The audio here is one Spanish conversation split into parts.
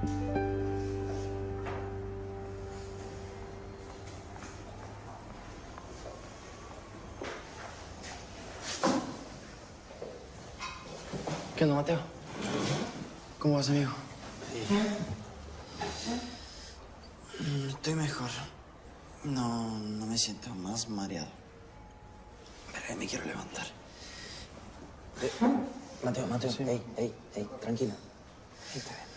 ¿Qué onda, Mateo? ¿Cómo vas, amigo? Sí. Estoy mejor. No, no me siento más mareado. Pero me quiero levantar. Eh, Mateo, Mateo, sí. ey, ey, ey, tranquilo. Está bien.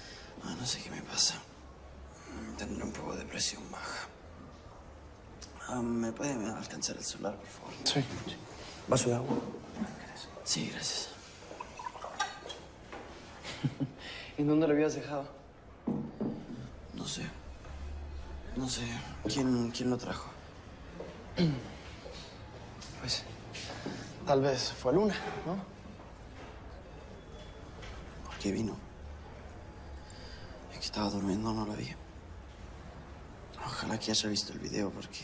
Ah, no sé qué me pasa. Mm, Tendré un poco de presión baja. Ah, ¿Me puede alcanzar el celular, por favor? Sí. ¿Vaso de agua? Sí, gracias. ¿En dónde lo habías dejado? No sé. No sé. ¿Quién, quién lo trajo? Pues, tal vez fue Luna, ¿no? ¿Por qué vino? Estaba durmiendo, no lo vi. Ojalá que haya visto el video porque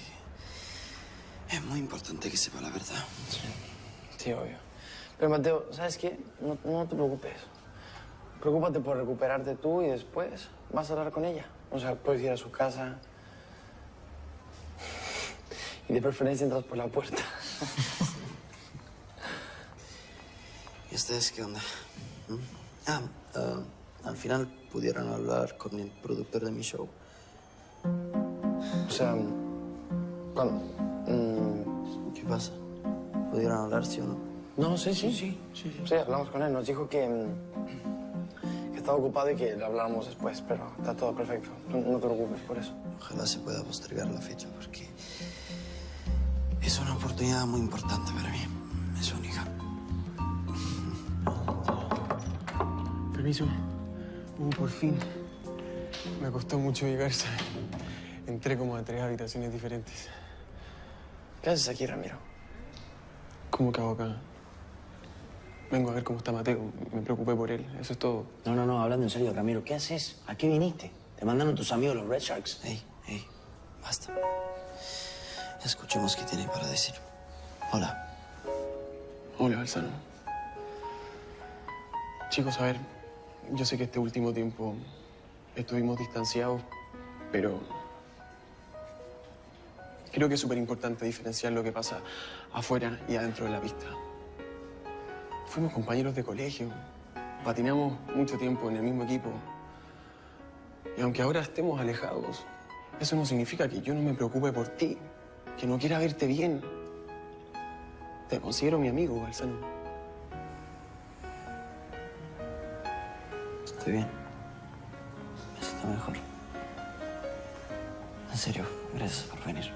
es muy importante que sepa la verdad. Sí, obvio. Pero, Mateo, ¿sabes qué? No, no te preocupes. Preocúpate por recuperarte tú y después vas a hablar con ella. O sea, puedes ir a su casa. Y de preferencia entras por la puerta. ¿Y ustedes qué onda? ¿Mm? Ah, ah, al final pudieron hablar con el productor de mi show. O sea, ¿cuándo? Mm, ¿Qué pasa? ¿Pudieron hablar, sí o no? no, sí, sí, sí, sí, sí. hablamos con él. Nos dijo que, mm, que estaba ocupado y que habláramos después, pero está todo perfecto. No, no te preocupes por eso. Ojalá se pueda postergar la fecha porque es una oportunidad muy importante para mí. Es única. Permiso. Uh, por fin. Me costó mucho llegar, ¿sabes? Entré como a tres habitaciones diferentes. ¿Qué haces aquí, Ramiro? ¿Cómo que hago acá? Vengo a ver cómo está Mateo. Me preocupé por él. Eso es todo. No, no, no, hablando en serio, Ramiro, ¿qué haces? ¿A qué viniste? Te mandaron tus amigos los Red Sharks. Ey, ey, basta. Escuchemos qué tiene para decir. Hola. Hola, Balsano. Chicos, a ver, yo sé que este último tiempo estuvimos distanciados, pero creo que es súper importante diferenciar lo que pasa afuera y adentro de la pista. Fuimos compañeros de colegio, patinamos mucho tiempo en el mismo equipo. Y aunque ahora estemos alejados, eso no significa que yo no me preocupe por ti, que no quiera verte bien. Te considero mi amigo, Balsano. Estoy bien. Me siento mejor. En serio, gracias por venir.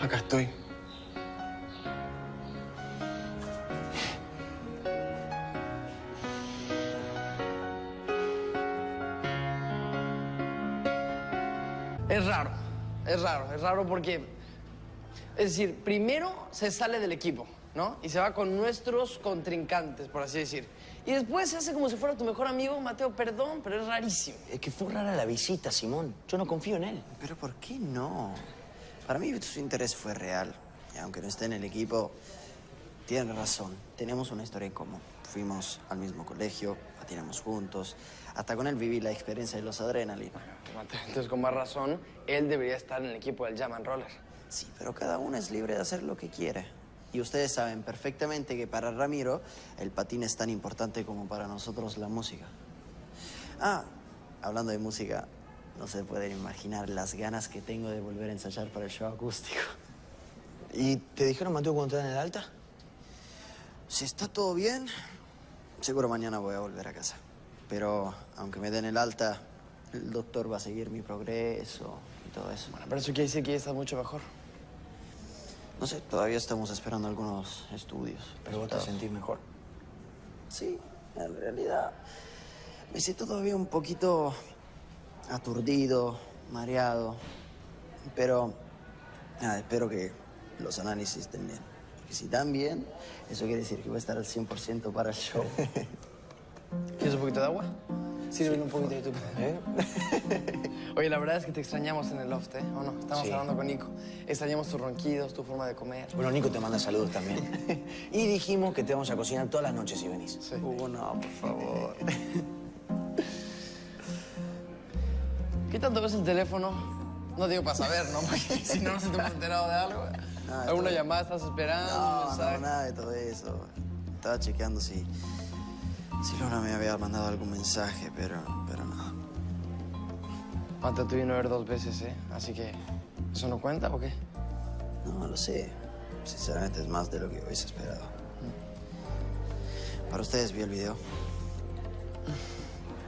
Acá estoy. Es raro, es raro, es raro porque, es decir, primero se sale del equipo, ¿no? Y se va con nuestros contrincantes, por así decir. Y después se hace como si fuera tu mejor amigo, Mateo, perdón, pero es rarísimo. Es que fue rara la visita, Simón. Yo no confío en él. Pero ¿por qué no? Para mí su interés fue real. Y aunque no esté en el equipo, tiene razón. Tenemos una historia en común. Fuimos al mismo colegio, patinamos juntos. Hasta con él viví la experiencia de los adrenalina. Mateo, entonces con más razón, él debería estar en el equipo del Jam and Roller. Sí, pero cada uno es libre de hacer lo que quiere. Y ustedes saben perfectamente que para Ramiro el patín es tan importante como para nosotros la música. Ah, hablando de música, no se pueden imaginar las ganas que tengo de volver a ensayar para el show acústico. ¿Y te dijeron, Mateo, cuando te dan el alta? Si está todo bien, seguro mañana voy a volver a casa. Pero aunque me den el alta, el doctor va a seguir mi progreso y todo eso. Bueno, pero eso quiere decir que ya estás mucho mejor. No sé, todavía estamos esperando algunos estudios. Pero vos te sentís mejor. Sí, en realidad me siento todavía un poquito aturdido, mareado. Pero nada, espero que los análisis estén bien. Porque si están bien, eso quiere decir que voy a estar al 100% para el show. ¿Quieres un poquito de agua? Sírvele un poquito de tu... ¿Eh? Oye, la verdad es que te extrañamos en el loft, ¿eh? ¿O no? Estamos Sí. hablando con Nico. Extrañamos tus ronquidos, tu forma de comer. Bueno, Nico te manda saludos también. y dijimos que te vamos a cocinar todas las noches si venís. Sí. Uh, no, por favor. ¿Qué tanto ves el teléfono? No digo para saber, ¿no? Porque si no nos hemos enterado de algo. No, ¿Alguna llamada estás esperando? No, no, nada de todo eso. estaba chequeando si, si Luna me había mandado algún mensaje, pero, pero no. Pata te vino a ver dos veces, ¿eh? Así que, ¿eso no cuenta o qué? No, lo sé. Sinceramente es más de lo que hubiese esperado. Para ustedes vi el video.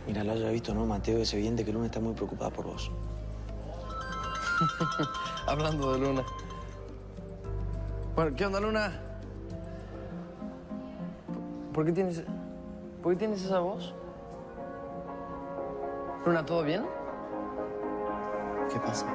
Mira, lo haya visto, ¿no, Mateo? Es evidente que Luna está muy preocupada por vos. Hablando de Luna. Bueno, ¿qué onda, Luna? ¿Por qué tienes, por qué tienes esa voz? Luna, ¿todo bien? ¿Qué pasa?